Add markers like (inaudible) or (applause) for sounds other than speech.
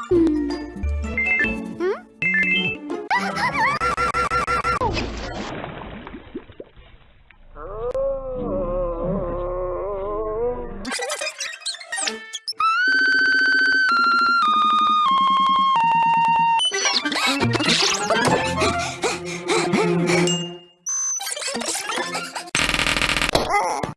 Mario. Oh! (laughs)